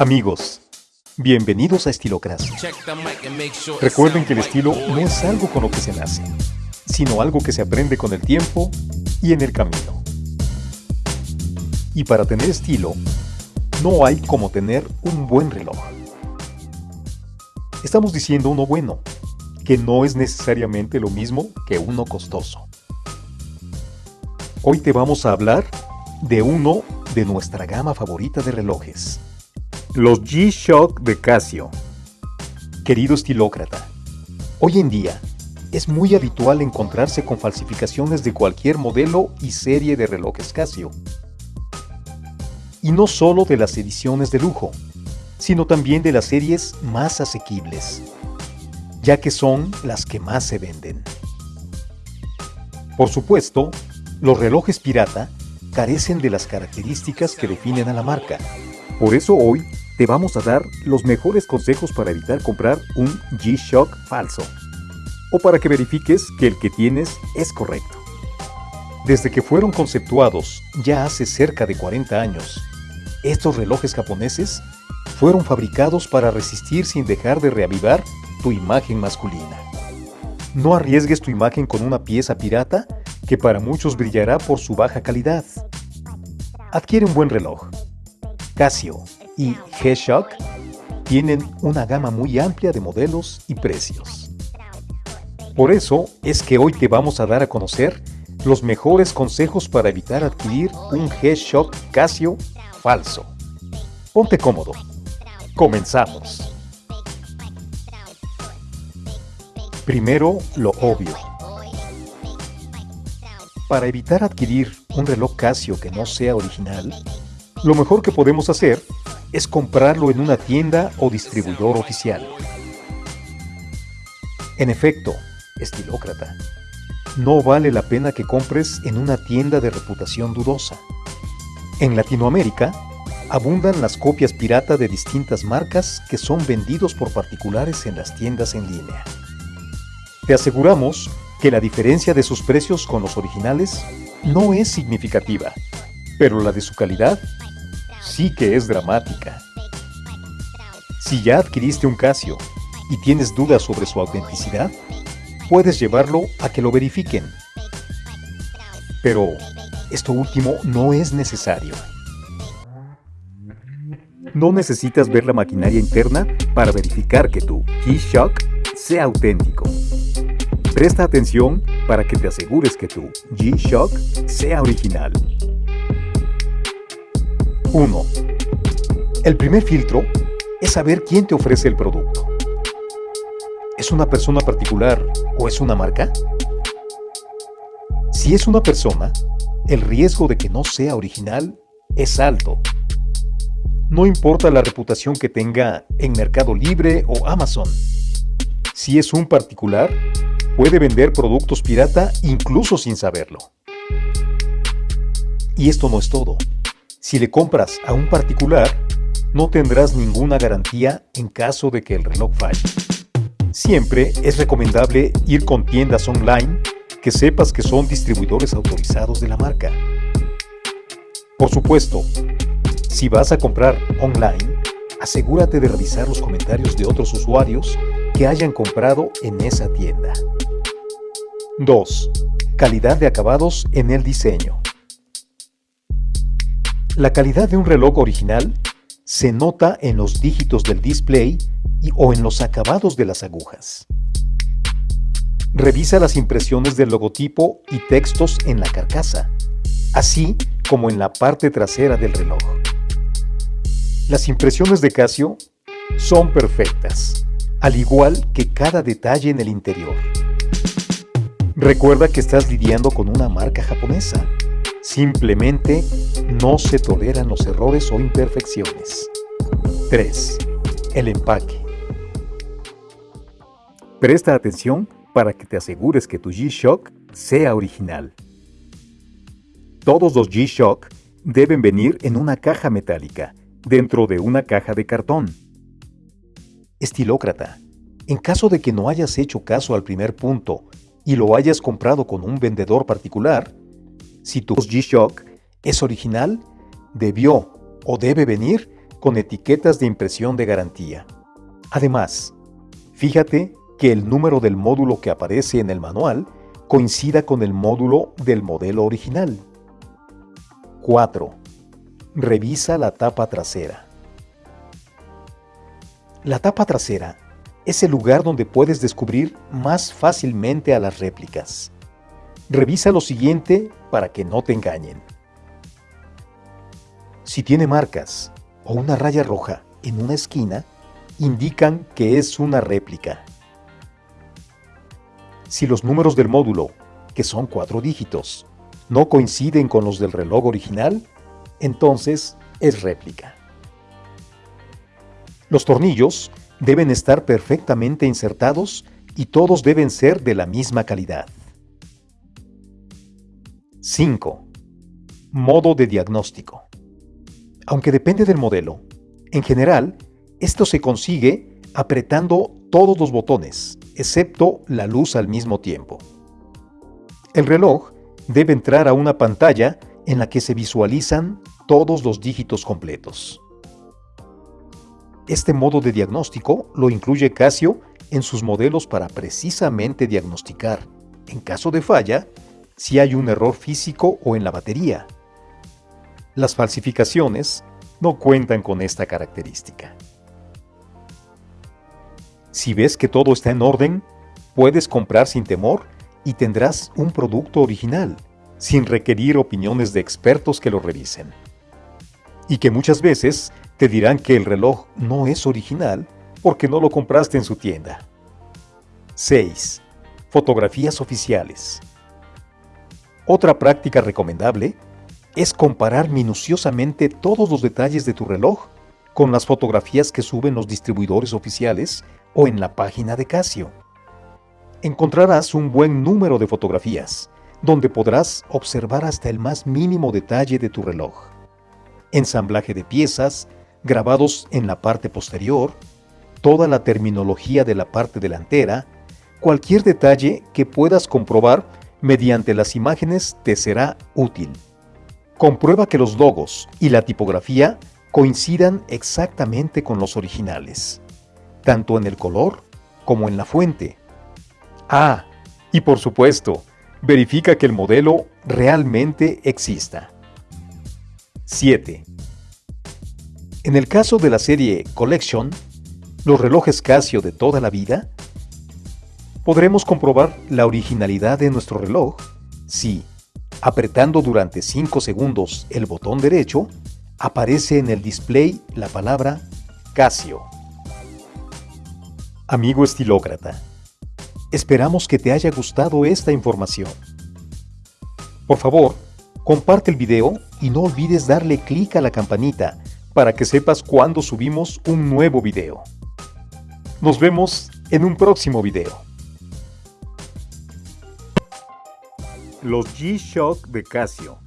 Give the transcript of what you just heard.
Amigos, bienvenidos a Estilocracia. Recuerden que el estilo no es algo con lo que se nace, sino algo que se aprende con el tiempo y en el camino. Y para tener estilo, no hay como tener un buen reloj. Estamos diciendo uno bueno, que no es necesariamente lo mismo que uno costoso. Hoy te vamos a hablar de uno de nuestra gama favorita de relojes. Los G-Shock de Casio. Querido estilócrata, hoy en día es muy habitual encontrarse con falsificaciones de cualquier modelo y serie de relojes Casio. Y no solo de las ediciones de lujo, sino también de las series más asequibles, ya que son las que más se venden. Por supuesto, los relojes pirata carecen de las características que definen a la marca. Por eso hoy te vamos a dar los mejores consejos para evitar comprar un G-Shock falso o para que verifiques que el que tienes es correcto. Desde que fueron conceptuados ya hace cerca de 40 años, estos relojes japoneses fueron fabricados para resistir sin dejar de reavivar tu imagen masculina. No arriesgues tu imagen con una pieza pirata que para muchos brillará por su baja calidad. Adquiere un buen reloj. Casio y G-Shock tienen una gama muy amplia de modelos y precios. Por eso es que hoy te vamos a dar a conocer los mejores consejos para evitar adquirir un G-Shock Casio falso. Ponte cómodo. Comenzamos. Primero, lo obvio. Para evitar adquirir un reloj Casio que no sea original, lo mejor que podemos hacer es comprarlo en una tienda o distribuidor oficial. En efecto, estilócrata, no vale la pena que compres en una tienda de reputación dudosa. En Latinoamérica, abundan las copias pirata de distintas marcas que son vendidos por particulares en las tiendas en línea. Te aseguramos que la diferencia de sus precios con los originales no es significativa, pero la de su calidad sí que es dramática. Si ya adquiriste un Casio y tienes dudas sobre su autenticidad, puedes llevarlo a que lo verifiquen. Pero esto último no es necesario. No necesitas ver la maquinaria interna para verificar que tu G-Shock sea auténtico. Presta atención para que te asegures que tu G-Shock sea original. 1. El primer filtro es saber quién te ofrece el producto. ¿Es una persona particular o es una marca? Si es una persona, el riesgo de que no sea original es alto. No importa la reputación que tenga en Mercado Libre o Amazon. Si es un particular, puede vender productos pirata incluso sin saberlo. Y esto no es todo. Si le compras a un particular, no tendrás ninguna garantía en caso de que el reloj falle. Siempre es recomendable ir con tiendas online que sepas que son distribuidores autorizados de la marca. Por supuesto, si vas a comprar online, asegúrate de revisar los comentarios de otros usuarios que hayan comprado en esa tienda. 2. Calidad de acabados en el diseño. La calidad de un reloj original se nota en los dígitos del display y, o en los acabados de las agujas. Revisa las impresiones del logotipo y textos en la carcasa, así como en la parte trasera del reloj. Las impresiones de Casio son perfectas, al igual que cada detalle en el interior. Recuerda que estás lidiando con una marca japonesa, Simplemente no se toleran los errores o imperfecciones. 3. El empaque. Presta atención para que te asegures que tu G-Shock sea original. Todos los G-Shock deben venir en una caja metálica, dentro de una caja de cartón. Estilócrata, en caso de que no hayas hecho caso al primer punto y lo hayas comprado con un vendedor particular, si tu G-Shock es original, debió o debe venir con etiquetas de impresión de garantía. Además, fíjate que el número del módulo que aparece en el manual coincida con el módulo del modelo original. 4. Revisa la tapa trasera. La tapa trasera es el lugar donde puedes descubrir más fácilmente a las réplicas. Revisa lo siguiente para que no te engañen. Si tiene marcas o una raya roja en una esquina, indican que es una réplica. Si los números del módulo, que son cuatro dígitos, no coinciden con los del reloj original, entonces es réplica. Los tornillos deben estar perfectamente insertados y todos deben ser de la misma calidad. 5. Modo de diagnóstico. Aunque depende del modelo, en general, esto se consigue apretando todos los botones, excepto la luz al mismo tiempo. El reloj debe entrar a una pantalla en la que se visualizan todos los dígitos completos. Este modo de diagnóstico lo incluye Casio en sus modelos para precisamente diagnosticar, en caso de falla, si hay un error físico o en la batería. Las falsificaciones no cuentan con esta característica. Si ves que todo está en orden, puedes comprar sin temor y tendrás un producto original, sin requerir opiniones de expertos que lo revisen. Y que muchas veces te dirán que el reloj no es original porque no lo compraste en su tienda. 6. Fotografías oficiales. Otra práctica recomendable es comparar minuciosamente todos los detalles de tu reloj con las fotografías que suben los distribuidores oficiales o en la página de Casio. Encontrarás un buen número de fotografías, donde podrás observar hasta el más mínimo detalle de tu reloj. Ensamblaje de piezas, grabados en la parte posterior, toda la terminología de la parte delantera, cualquier detalle que puedas comprobar mediante las imágenes te será útil. Comprueba que los logos y la tipografía coincidan exactamente con los originales, tanto en el color como en la fuente. Ah, y por supuesto, verifica que el modelo realmente exista. 7. En el caso de la serie Collection, los relojes Casio de toda la vida, podremos comprobar la originalidad de nuestro reloj si, apretando durante 5 segundos el botón derecho, aparece en el display la palabra Casio. Amigo estilócrata, esperamos que te haya gustado esta información. Por favor, comparte el video y no olvides darle clic a la campanita para que sepas cuando subimos un nuevo video. Nos vemos en un próximo video. Los G-Shock de Casio